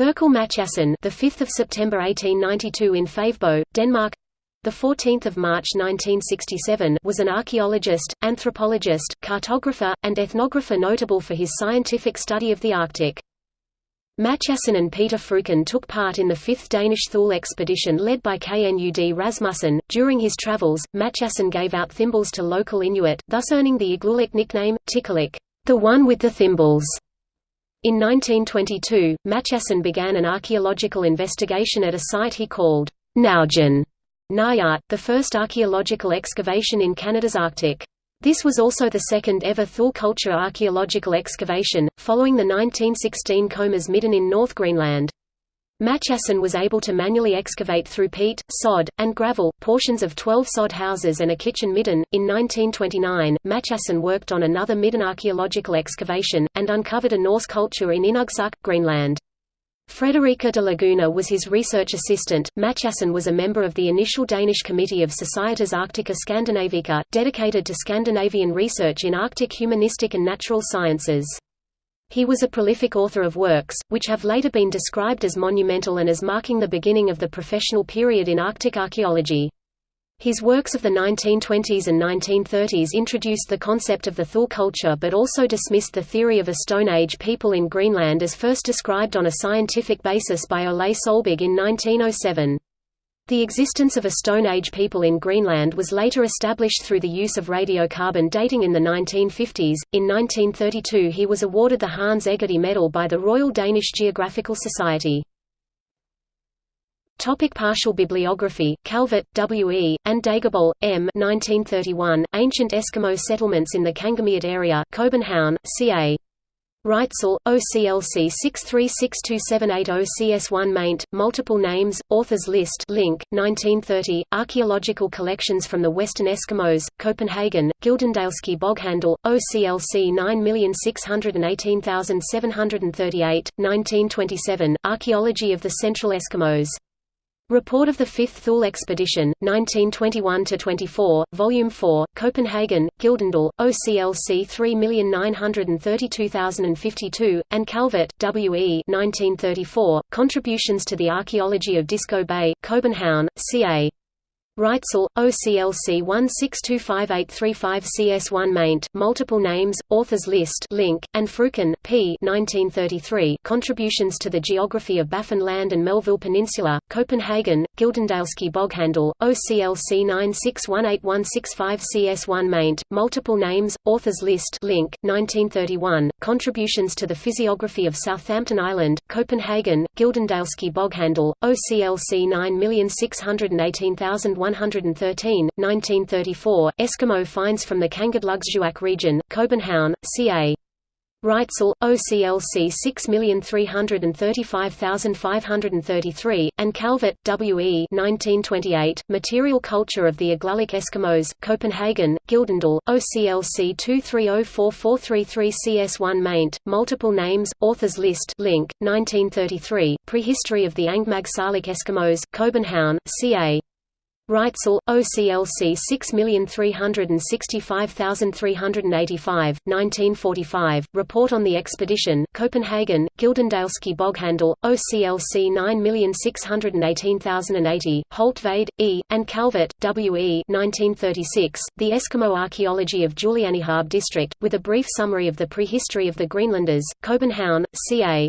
Therkel Mathiassen, the 5th of September 1892 in Favebo, Denmark. The 14th of March 1967 was an archaeologist, anthropologist, cartographer, and ethnographer notable for his scientific study of the Arctic. Mathiassen and Peter Freuchen took part in the 5th Danish Thule expedition led by Knud Rasmussen. During his travels, Mathiassen gave out thimbles to local Inuit, thus earning the Igloolik nickname, Tikalik, the one with the thimbles. In 1922, Mathiassen began an archaeological investigation at a site he called Naujan Nayat, the first archaeological excavation in Canada's Arctic. This was also the second ever Thule culture archaeological excavation, following the 1916 Comer's Midden in North Greenland. Mathiassen was able to manually excavate through peat, sod, and gravel, portions of 12 sod houses and a kitchen midden. In 1929, Mathiassen worked on another midden archaeological excavation, and uncovered a Norse culture in Inugsuk, Greenland. Frederica de Laguna was his research assistant. Mathiassen was a member of the initial Danish Committee of Societas Arctica Scandinavica, dedicated to Scandinavian research in Arctic humanistic and natural sciences. He was a prolific author of works, which have later been described as monumental and as marking the beginning of the professional period in Arctic archaeology. His works of the 1920s and 1930s introduced the concept of the Thule culture but also dismissed the theory of a Stone Age people in Greenland as first described on a scientific basis by Ole Solberg in 1907. The existence of a Stone Age people in Greenland was later established through the use of radiocarbon dating in the 1950s. In 1932, he was awarded the Hans Egede Medal by the Royal Danish Geographical Society. Topic partial bibliography Calvert, W. E., and Dagerboll, M. 1931, Ancient Eskimo Settlements in the Kangamiut Area, Copenhagen, C.A. Reitzel, OCLC 6362780 CS1 maint, multiple names, authors list link, 1930, Archaeological collections from the Western Eskimos, Copenhagen, Gyldendalske Boghandel, OCLC 9618738, 1927, Archaeology of the Central Eskimos. Report of the Fifth Thule Expedition, 1921–24, Volume 4, Copenhagen, Gyldendal, OCLC 3932052, and Calvert, W. E. 1934, Contributions to the Archaeology of Disco Bay, Copenhagen, C.A. Reitzel, OCLC 16258535 CS1 maint, multiple names, authors list link, and Freuchen, P. 1933, Contributions to the Geography of Baffin Land and Melville Peninsula, Copenhagen, Gyldendalske Boghandel, OCLC 9618165 CS1 maint, multiple names, authors list link, 1931, Contributions to the Physiography of Southampton Island, Copenhagen, Gyldendalske Boghandel, OCLC 9618113 113, 1934, Eskimo finds from the Kangerlussuaq region, Copenhagen, ca. Reitzel, OCLC 6335533, and Calvert, W. E. 1928, Material Culture of the Igloolik Eskimos, Copenhagen, Gyldendal, OCLC 2304433 CS1 maint, multiple names, authors list link, 1933, Prehistory of the Angmag Salik Eskimos, Copenhagen, ca. Reitzel, OCLC 6365385, 1945, Report on the Expedition, Copenhagen, Gyldendalske Boghandel, OCLC 9618080, Holtved, E., and Calvert, W. E. 1936, The Eskimo Archaeology of Julianehaab District, with a brief summary of the prehistory of the Greenlanders, Copenhagen, ca.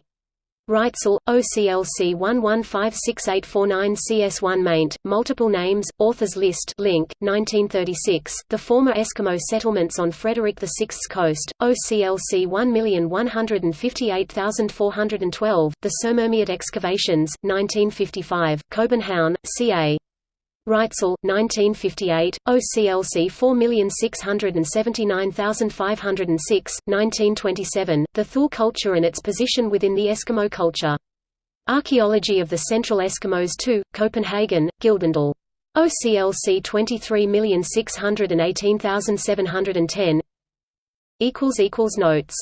Reitzel, OCLC 115689 CS1 maint, multiple names, authors list link, 1936, the former Eskimo settlements on Frederick VI's coast, OCLC 1158412, the Sermermiut excavations, 1955, Copenhagen, ca. Reitzel, 1958, OCLC 4679506, 1927, The Thule culture and its position within the Eskimo culture. Archaeology of the Central Eskimos 2, Copenhagen, Gyldendal. OCLC 23618710 Notes